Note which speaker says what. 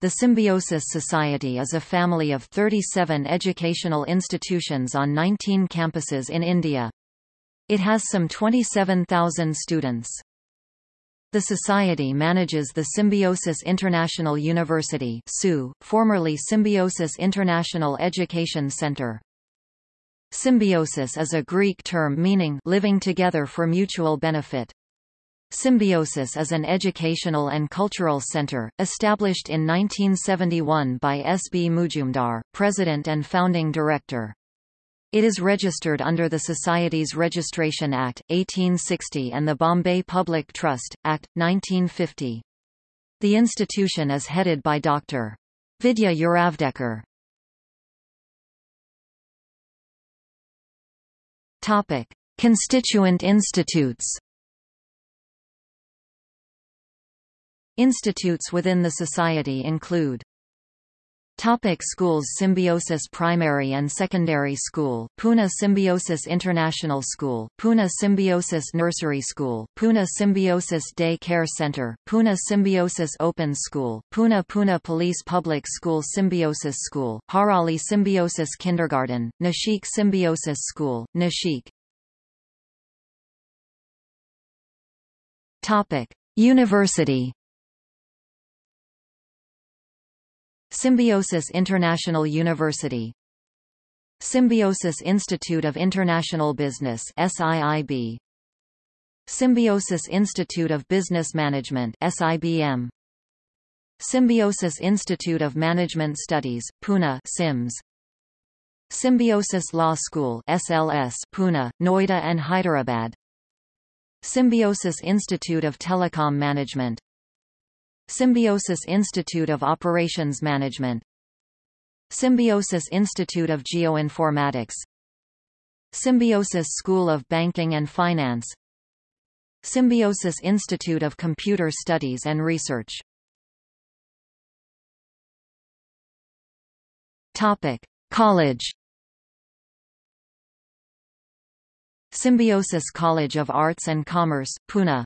Speaker 1: The Symbiosis Society is a family of 37 educational institutions on 19 campuses in India. It has some 27,000 students. The Society manages the Symbiosis International University formerly Symbiosis International Education Center. Symbiosis is a Greek term meaning living together for mutual benefit. Symbiosis is an educational and cultural center, established in 1971 by S. B. Mujumdar, president and founding director. It is registered under the Societies Registration Act, 1860 and the Bombay Public Trust, Act, 1950. The institution is headed by Dr. Vidya Yeravdekar. Constituent institutes Institutes within the society include Topic schools Symbiosis Primary and Secondary School, Pune Symbiosis International School, Pune Symbiosis Nursery School, Pune Symbiosis Day Care Center, Pune Symbiosis Open School, Pune Pune Police Public School Symbiosis School, Harali Symbiosis Kindergarten, Nashik Symbiosis School, Nashik. Topic. University Symbiosis International University. Symbiosis Institute of International Business SIIB Symbiosis Institute of Business Management SIBM Symbiosis Institute of Management Studies Pune SIMS. Symbiosis Law School SLS Pune Noida and Hyderabad. Symbiosis Institute of Telecom Management Symbiosis Institute of Operations Management. Symbiosis Institute of Geoinformatics. Symbiosis School of Banking and Finance. Symbiosis Institute of Computer Studies and Research. Topic. College. Symbiosis College of Arts and Commerce, Pune